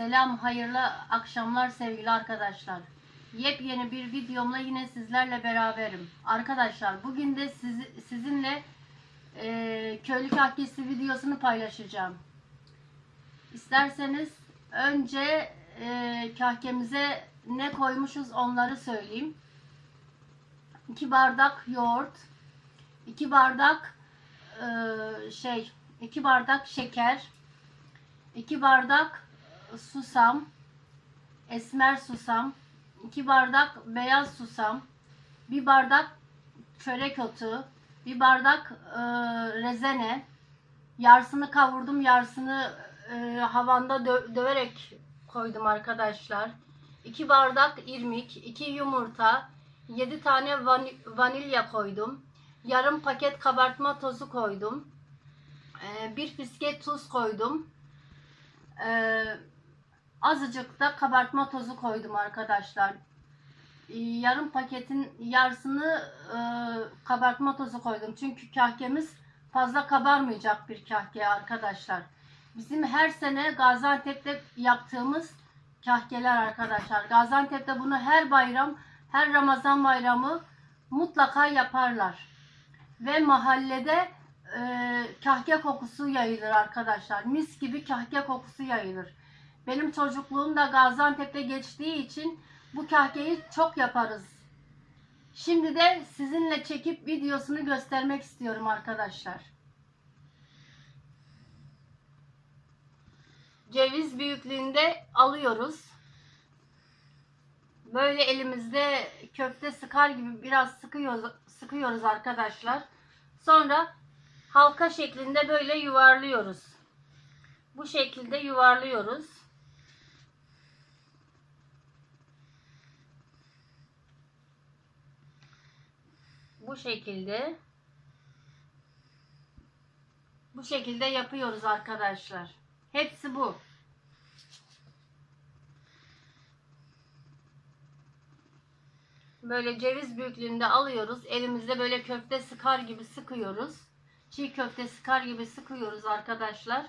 Selam, hayırlı akşamlar sevgili arkadaşlar. Yepyeni bir videomla yine sizlerle beraberim. Arkadaşlar bugün de sizi- sizinle e, köylü kahkesi videosunu paylaşacağım. İsterseniz önce e, kahkemize ne koymuşuz onları söyleyeyim. 2 bardak yoğurt, 2 bardak e, şey, 2 bardak şeker, 2 bardak susam, esmer susam, 2 bardak beyaz susam, 1 bardak çörek otu, 1 bardak e, rezene, yarısını kavurdum, yarısını e, havanda dö- döverek koydum arkadaşlar. 2 bardak irmik, 2 yumurta, 7 tane vani- vanilya koydum. Yarım paket kabartma tozu koydum. E, bir fiske tuz koydum. Ee, azıcık da kabartma tozu koydum arkadaşlar. Ee, yarım paketin yarısını e, kabartma tozu koydum. Çünkü kahkemiz fazla kabarmayacak bir kahke arkadaşlar. Bizim her sene Gaziantep'te yaptığımız kahkeler arkadaşlar. Gaziantep'te bunu her bayram, her Ramazan bayramı mutlaka yaparlar. Ve mahallede e, kahke kokusu yayılır arkadaşlar. Mis gibi kahke kokusu yayılır. Benim çocukluğum da Gaziantep'te geçtiği için bu kahkeyi çok yaparız. Şimdi de sizinle çekip videosunu göstermek istiyorum arkadaşlar. Ceviz büyüklüğünde alıyoruz. Böyle elimizde köfte sıkar gibi biraz sıkıyoruz, sıkıyoruz arkadaşlar. Sonra halka şeklinde böyle yuvarlıyoruz. Bu şekilde yuvarlıyoruz. Bu şekilde bu şekilde yapıyoruz arkadaşlar. Hepsi bu. Böyle ceviz büyüklüğünde alıyoruz. Elimizde böyle köfte sıkar gibi sıkıyoruz. Çiğ köfte sıkar gibi sıkıyoruz arkadaşlar.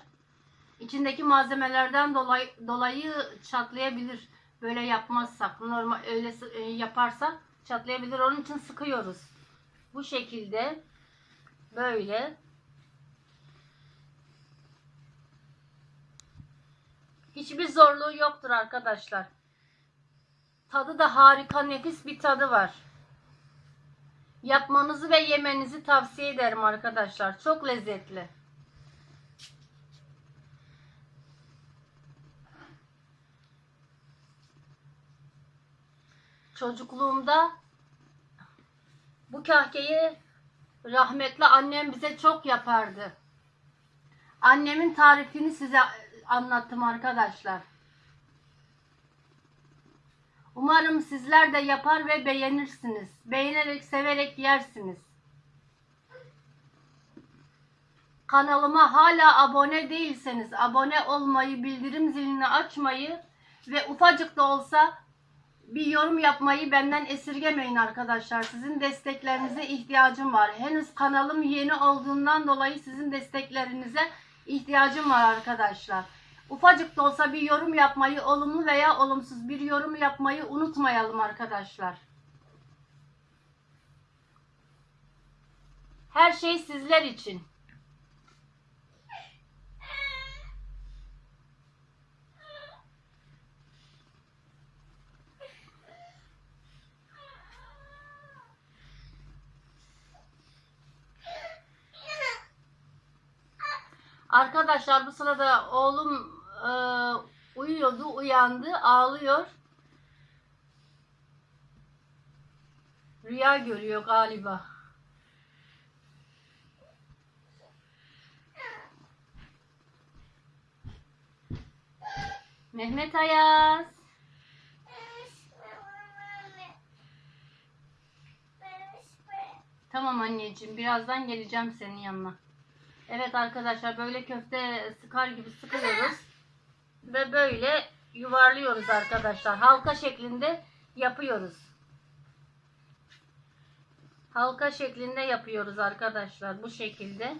İçindeki malzemelerden dolayı, dolayı çatlayabilir. Böyle yapmazsak, normal öyle e, yaparsak çatlayabilir. Onun için sıkıyoruz. Bu şekilde böyle Hiçbir zorluğu yoktur arkadaşlar. Tadı da harika nefis bir tadı var. Yapmanızı ve yemenizi tavsiye ederim arkadaşlar. Çok lezzetli. Çocukluğumda bu kahkeyi rahmetli annem bize çok yapardı. Annemin tarifini size anlattım arkadaşlar. Umarım sizler de yapar ve beğenirsiniz. Beğenerek, severek yersiniz. Kanalıma hala abone değilseniz abone olmayı, bildirim zilini açmayı ve ufacık da olsa bir yorum yapmayı benden esirgemeyin arkadaşlar. Sizin desteklerinize ihtiyacım var. Henüz kanalım yeni olduğundan dolayı sizin desteklerinize ihtiyacım var arkadaşlar. Ufacık da olsa bir yorum yapmayı, olumlu veya olumsuz bir yorum yapmayı unutmayalım arkadaşlar. Her şey sizler için. Arkadaşlar bu sırada oğlum e, uyuyordu, uyandı, ağlıyor. Rüya görüyor galiba. Mehmet Ayaz. Tamam anneciğim, birazdan geleceğim senin yanına. Evet arkadaşlar böyle köfte sıkar gibi sıkıyoruz. Ve böyle yuvarlıyoruz arkadaşlar. Halka şeklinde yapıyoruz. Halka şeklinde yapıyoruz arkadaşlar bu şekilde.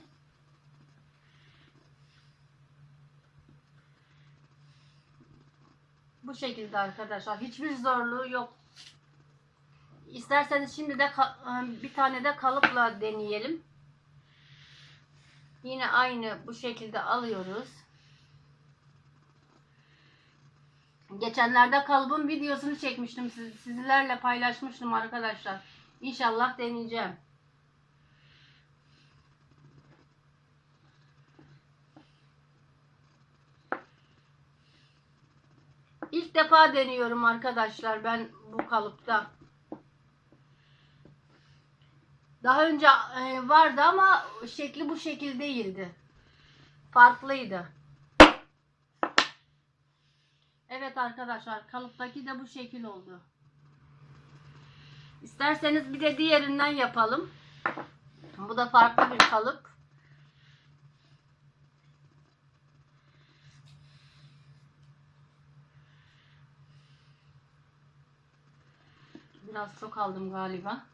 Bu şekilde arkadaşlar. Hiçbir zorluğu yok. İsterseniz şimdi de bir tane de kalıpla deneyelim. Yine aynı bu şekilde alıyoruz. Geçenlerde kalıbın videosunu çekmiştim. Siz, sizlerle paylaşmıştım arkadaşlar. İnşallah deneyeceğim. İlk defa deniyorum arkadaşlar ben bu kalıpta. Daha önce e, vardı ama şekli bu şekil değildi. Farklıydı. Evet arkadaşlar kalıptaki de bu şekil oldu. İsterseniz bir de diğerinden yapalım. Bu da farklı bir kalıp. Biraz çok aldım galiba.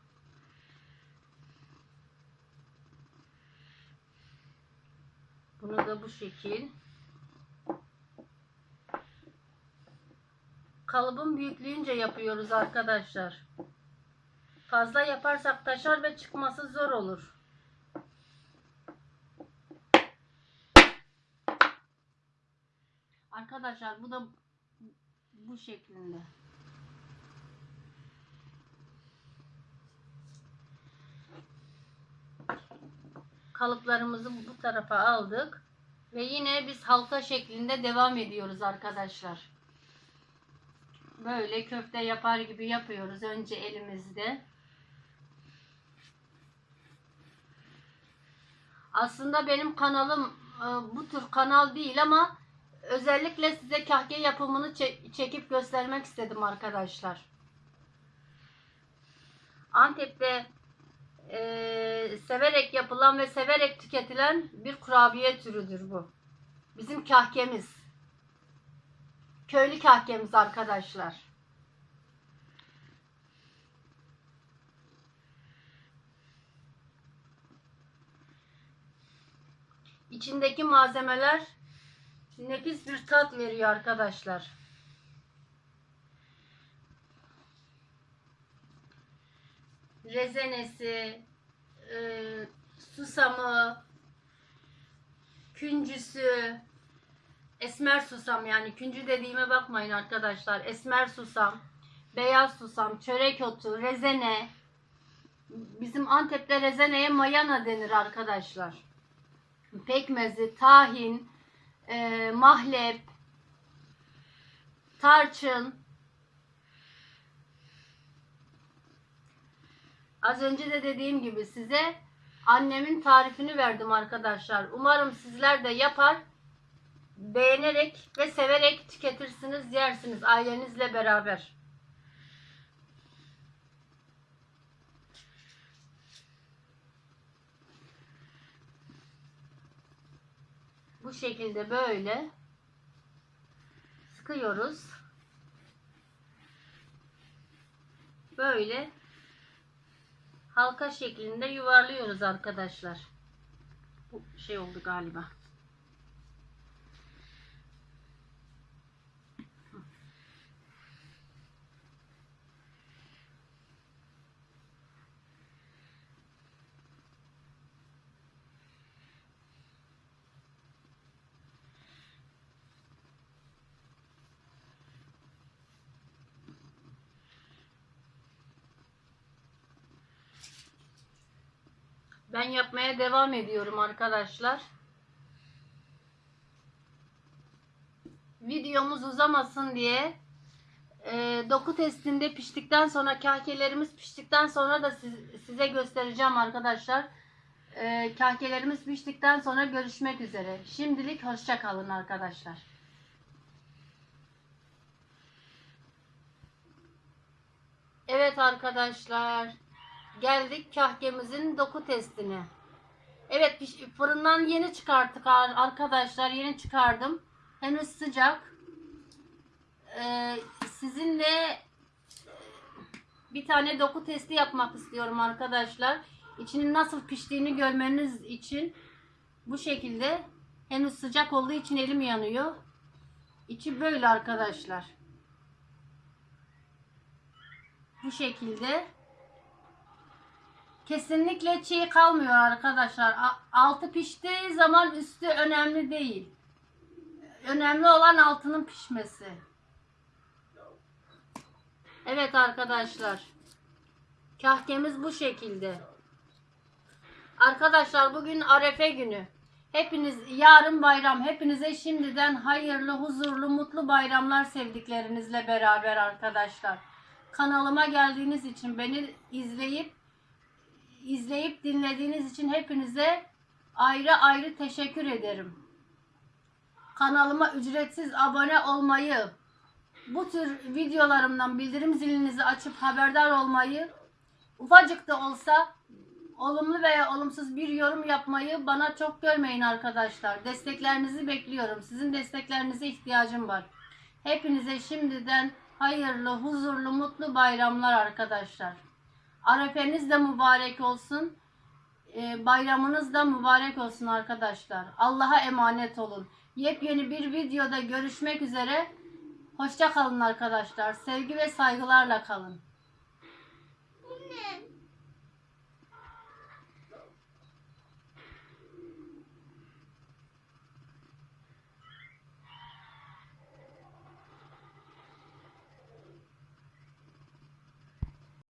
Bunu da bu şekil. Kalıbın büyüklüğünce yapıyoruz arkadaşlar. Fazla yaparsak taşar ve çıkması zor olur. Arkadaşlar bu da bu şeklinde. Kalıplarımızı bu tarafa aldık. Ve yine biz halka şeklinde devam ediyoruz arkadaşlar. Böyle köfte yapar gibi yapıyoruz önce elimizde. Aslında benim kanalım e, bu tür kanal değil ama özellikle size kahke yapımını çe- çekip göstermek istedim arkadaşlar. Antep'te e, severek yapılan ve severek tüketilen bir kurabiye türüdür bu. Bizim kahkemiz. Köylü kahkemiz arkadaşlar. İçindeki malzemeler nefis bir tat veriyor arkadaşlar. Rezenesi, e, susamı, küncüsü, esmer susam yani küncü dediğime bakmayın arkadaşlar. Esmer susam, beyaz susam, çörek otu, rezene. Bizim Antep'te rezeneye mayana denir arkadaşlar. Pekmezi, tahin, e, mahlep, tarçın, Az önce de dediğim gibi size annemin tarifini verdim arkadaşlar. Umarım sizler de yapar, beğenerek ve severek tüketirsiniz, yersiniz ailenizle beraber. Bu şekilde böyle sıkıyoruz. Böyle halka şeklinde yuvarlıyoruz arkadaşlar. Bu şey oldu galiba. Ben yapmaya devam ediyorum arkadaşlar. Videomuz uzamasın diye e, doku testinde piştikten sonra kahkelerimiz piştikten sonra da siz- size göstereceğim arkadaşlar. E, kahkelerimiz piştikten sonra görüşmek üzere. Şimdilik hoşça kalın arkadaşlar. Evet arkadaşlar. Geldik kahkemizin doku testine. Evet fırından yeni çıkarttık ar- arkadaşlar. Yeni çıkardım. Henüz sıcak. Ee, sizinle bir tane doku testi yapmak istiyorum arkadaşlar. İçinin nasıl piştiğini görmeniz için bu şekilde henüz sıcak olduğu için elim yanıyor. İçi böyle arkadaşlar. Bu şekilde. Kesinlikle çiğ kalmıyor arkadaşlar. Altı piştiği zaman üstü önemli değil. Önemli olan altının pişmesi. Evet arkadaşlar. Kahkemiz bu şekilde. Arkadaşlar bugün Arefe günü. Hepiniz yarın bayram. Hepinize şimdiden hayırlı, huzurlu, mutlu bayramlar sevdiklerinizle beraber arkadaşlar. Kanalıma geldiğiniz için beni izleyip izleyip dinlediğiniz için hepinize ayrı ayrı teşekkür ederim. Kanalıma ücretsiz abone olmayı, bu tür videolarımdan bildirim zilinizi açıp haberdar olmayı, ufacık da olsa olumlu veya olumsuz bir yorum yapmayı bana çok görmeyin arkadaşlar. Desteklerinizi bekliyorum. Sizin desteklerinize ihtiyacım var. Hepinize şimdiden hayırlı, huzurlu, mutlu bayramlar arkadaşlar. Arefeniz de mübarek olsun. Ee, bayramınız da mübarek olsun arkadaşlar. Allah'a emanet olun. Yepyeni bir videoda görüşmek üzere. Hoşça kalın arkadaşlar. Sevgi ve saygılarla kalın. Bu ne?